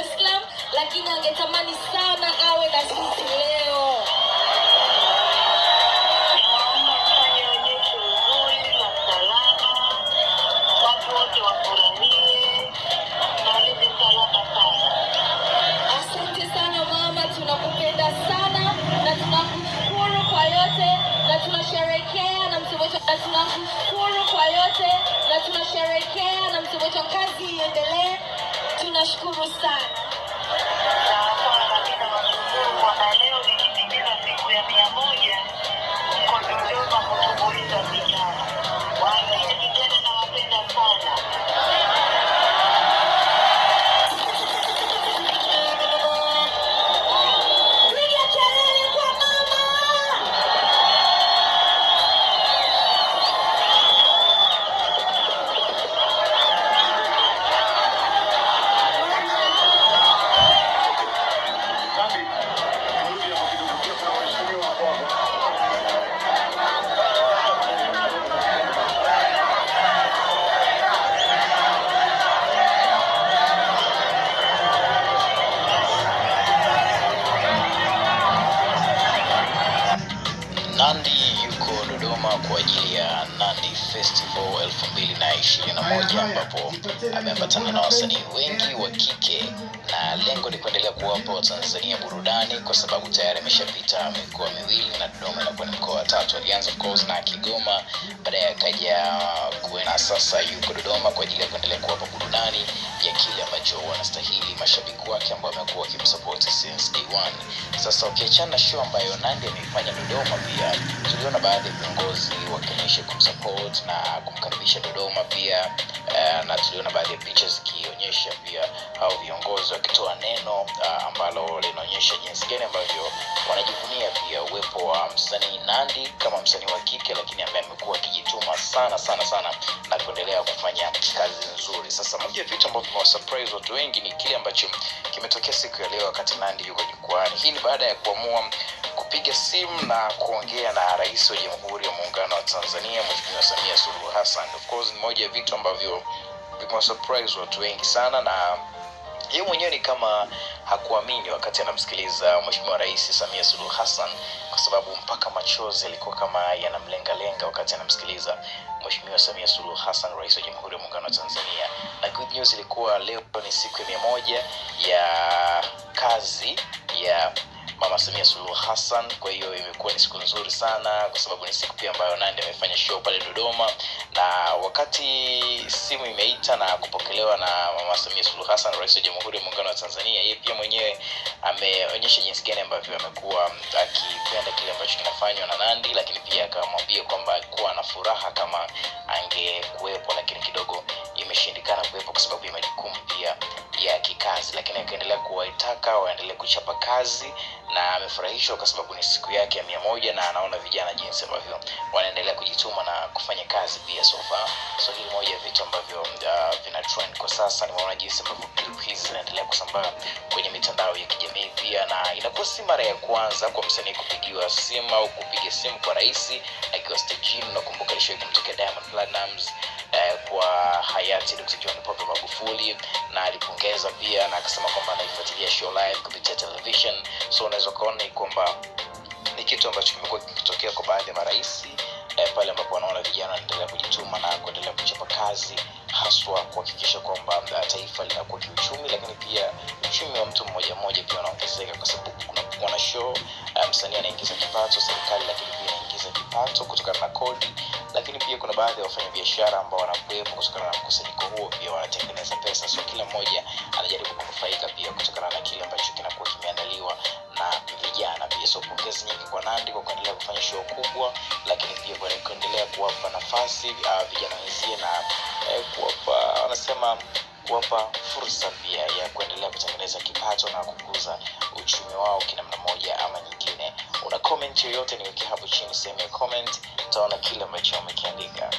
Dar es Salaam, lakini angetamani sana awe na sisi leo. Asante sana mama, tunakupenda sana na tunakushukuru kwa yote na tunasherekea na msimu na tunakushukuru kwa yote na tunasherekea na msimu kazi iendelee. Tunashukuru sana. Nandi yuko Dodoma kwa ajili ya Nandi Festival 2021 ambapo ameambatana na wasanii wengi wa kike na lengo ni kuendelea kuwapa Watanzania burudani kwa sababu tayari ameshapita mikoa miwili na Dodoma inakuwa ni mkoa wa tatu. Alianza of course na Kigoma, baadaye akaja kuena, sasa yuko Dodoma kwa ajili ya kuendelea kuwapa burudani ya kile ambacho wanastahili mashabiki wake ambao wamekuwa wakimsupport since day one. Sasa ukiachana na show ambayo Nandi ameifanya Dodoma, pia tuliona baadhi ya viongozi wakionyesha kumsupport na kumkaribisha Dodoma pia uh, na tuliona baadhi ya picha zikionyesha pia au viongozi wakitoa neno uh, ambalo linaonyesha jinsi gani ambavyo wanajivunia pia uwepo wa msanii Nandi kama msanii wa kike, lakini ambaye amekuwa akijituma sana sana sana na kuendelea kufanya kazi nzuri. Sasa moja ya vitu ambavyo vimewasurprise watu wengi ni kile ambacho kimetokea siku ya leo wakati Nandi yuko jukwani. Hii ni baada ya kuamua kupiga simu na kuongea na rais wa Jamhuri ya Muungano wa Tanzania Mheshimiwa Samia Suluhu Hassan. Of course ni moja ya vitu ambavyo vimewasurprise watu wengi sana na yeye mwenyewe ni kama hakuamini wakati anamsikiliza Mheshimiwa Rais Samia Suluhu Hassan, kwa sababu mpaka machozi yalikuwa kama yanamlengalenga wakati anamsikiliza Mheshimiwa Samia Suluhu Hassan, Rais wa Jamhuri ya Muungano wa Tanzania. Na good news ilikuwa leo ni siku ya mia moja ya kazi ya Mama Samia Suluhu Hassan. Kwa hiyo imekuwa ni siku nzuri sana, kwa sababu ni siku pia ambayo Nandi amefanya show pale Dodoma, na wakati simu imeita na kupokelewa na Mama Samia Suluhu Hassan, Rais wa Jamhuri ya Muungano wa Tanzania, yeye pia mwenyewe ameonyesha jinsi gani ambavyo amekuwa akipenda kile ambacho kinafanywa na Nandi, lakini pia akamwambia kwamba alikuwa na furaha kama angekuwepo, lakini kidogo imeshindikana kuwepo kwa sababu ya majukumu pia ya kikazi, lakini akaendelea kuwaitaka waendelee kuchapa kazi na amefurahishwa kwa sababu ni siku yake ya mia moja na anaona vijana jinsi ambavyo wanaendelea kujituma na kufanya kazi pia sofa. So hili moja ya vitu ambavyo uh, vina trend kwa sasa. Nimeona jinsi ambavyo clip hizi zinaendelea kusambaa kwenye mitandao ya kijamii pia, na inakuwa si mara ya kwanza kwa msanii kupigiwa simu au kupiga simu kwa rais akiwa stejini. Nakumbuka ilishawahi kumtokea Diamond Platnumz eh, kwa hayati Dr. John Pombe Magufuli na alipongeza pia na akasema kwamba anaifuatilia show live kupitia television so unaweza ukaona kwamba ni kitu ambacho kimekuwa kikitokea kwa baadhi ya marais eh, pale ambapo wanaona vijana wanaendelea kujituma na kuendelea kuchapa kazi haswa kuhakikisha kwamba uh, taifa linakuwa kiuchumi lakini pia uchumi wa mtu mmoja mmoja pia unaongezeka kwa sababu kunakuwa na show msanii msanii anaingiza kipato serikali lakini pia inaingiza kipato kutokana na kodi lakini pia kuna baadhi ya wafanyabiashara ambao wanakuwepo kutokana na mkusanyiko huo pia wanatengeneza pesa. So kila mmoja anajaribu kunufaika pia kutokana na kile ambacho kinakuwa kimeandaliwa na vijana pia. So pongezi nyingi kwa nandi kwa kuendelea kufanya show kubwa lakini pia kuendelea kuwapa nafasi uh, vijana wenzie na eh, kuwapa wanasema kuwapa fursa pia ya kuendelea kutengeneza kipato na kukuza uchumi wao kinamna moja ama nyingine comment yoyote niweke hapo chini sehemu ya comment utaona kile ambacho wamekiandika